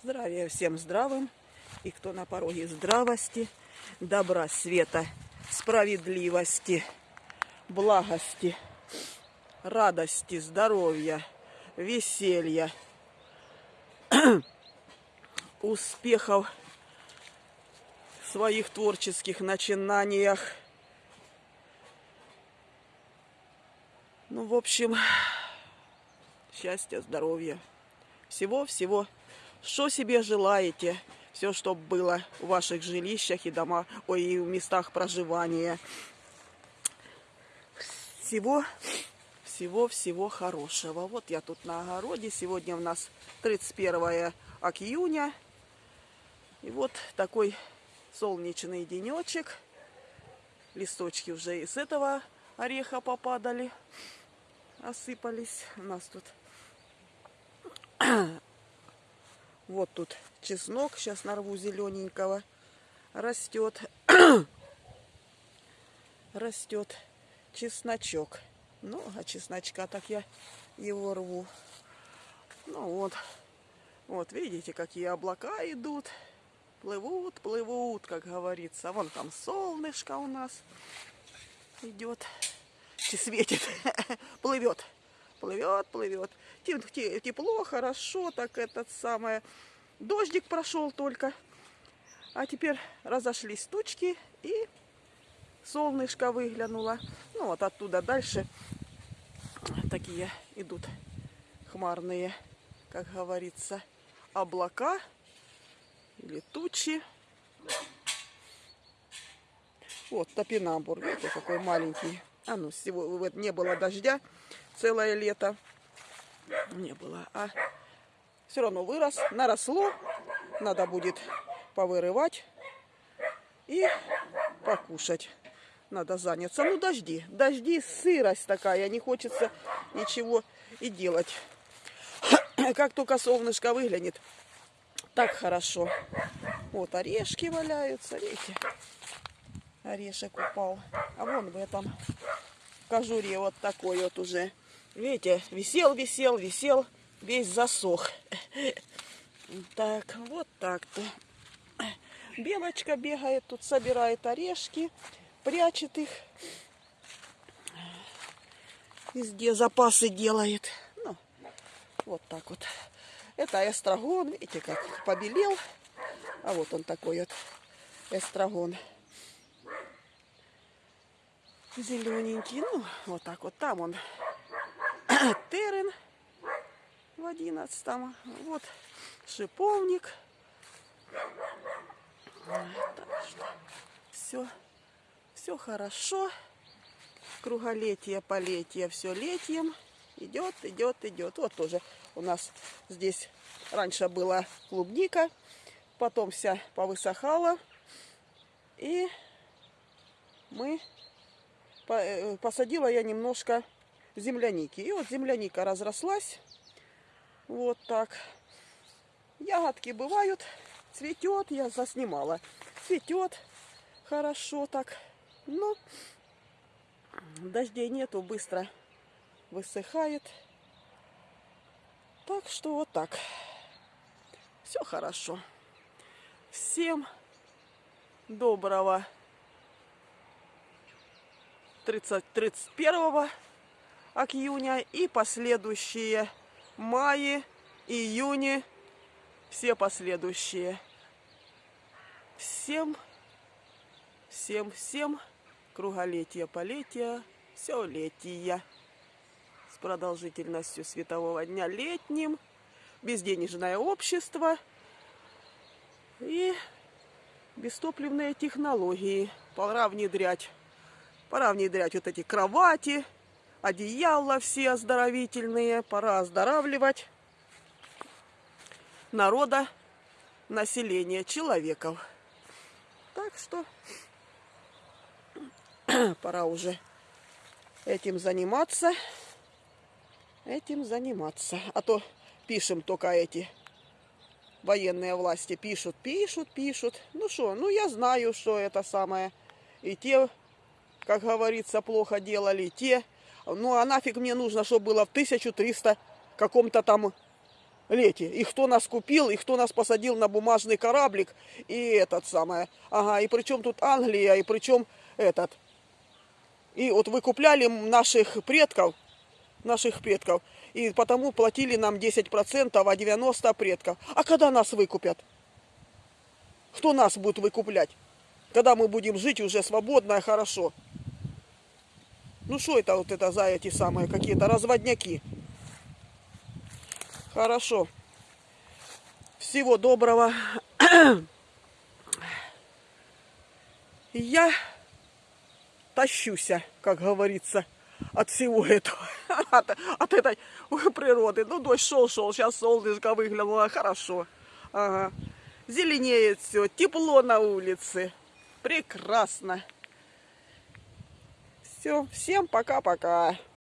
Здравия всем здравым, и кто на пороге здравости, добра, света, справедливости, благости, радости, здоровья, веселья, успехов в своих творческих начинаниях. Ну, в общем, счастья, здоровья, всего-всего, что себе желаете, все, чтобы было в ваших жилищах и домах, ой, и в местах проживания. Всего, всего-всего хорошего. Вот я тут на огороде. Сегодня у нас 31 июня. И вот такой солнечный денечек. Листочки уже из этого ореха попадали, осыпались. У нас тут вот тут чеснок, сейчас нарву зелененького, растет, растет чесночок. Ну, а чесночка так я его рву. Ну вот, вот видите, какие облака идут, плывут, плывут, как говорится. Вон там солнышко у нас идет, светит, плывет плывет, плывет. Тепло, хорошо, так этот самое. Дождик прошел только. А теперь разошлись тучки и солнышко выглянуло. Ну вот оттуда дальше такие идут хмарные, как говорится, облака или тучи. Вот топинамбур, видите, какой маленький. А ну, всего не было дождя целое лето. Не было. А все равно вырос, наросло. Надо будет повырывать и покушать. Надо заняться. Ну, дожди. Дожди, сырость такая. Не хочется ничего и делать. Как только солнышко выглянет, так хорошо. Вот орешки валяются, видите? Орешек упал. А вон в этом кожуре вот такой вот уже Видите, висел, висел, висел, весь засох. Так, вот так-то. Белочка бегает, тут собирает орешки, прячет их. Везде запасы делает. Ну, вот так вот. Это эстрагон, видите, как побелел. А вот он такой вот эстрагон. Зелененький. Ну, вот так вот. Там он терен в одиннадцатом. Вот шиповник. Так что все, все хорошо. Круголетие, полетие, все летием. Идет, идет, идет. Вот тоже у нас здесь раньше была клубника. Потом вся повысохала. И мы посадила я немножко земляники. И вот земляника разрослась. Вот так. Ягодки бывают. Цветет, я заснимала. Цветет хорошо так. Но дождей нету, быстро высыхает. Так что вот так. Все хорошо. Всем доброго 30, 31 июня и последующие маи, июни, все последующие. Всем, всем, всем круголетия, полетия, все летия с продолжительностью светового дня летним, безденежное общество и бестопливные технологии. Пора внедрять, пора внедрять вот эти кровати, одеяла все оздоровительные. Пора оздоравливать народа, населения, человеков. Так что пора уже этим заниматься. Этим заниматься. А то пишем только эти военные власти. Пишут, пишут, пишут. Ну что, ну я знаю, что это самое. И те, как говорится, плохо делали, те ну а нафиг мне нужно, чтобы было в 1300 каком-то там лете. И кто нас купил, и кто нас посадил на бумажный кораблик, и этот самое. Ага, и причем тут Англия, и причем этот. И вот выкупляли наших предков, наших предков, и потому платили нам 10%, а 90% предков. А когда нас выкупят? Кто нас будет выкуплять? Когда мы будем жить уже свободно и хорошо. Ну что это вот это за эти самые какие-то разводняки? Хорошо. Всего доброго. Я тащуся, как говорится, от всего этого, от, от этой природы. Ну, дождь шел-шел, сейчас солнышко выглянуло хорошо. Ага. Зеленеет все, тепло на улице. Прекрасно. Все, всем пока-пока.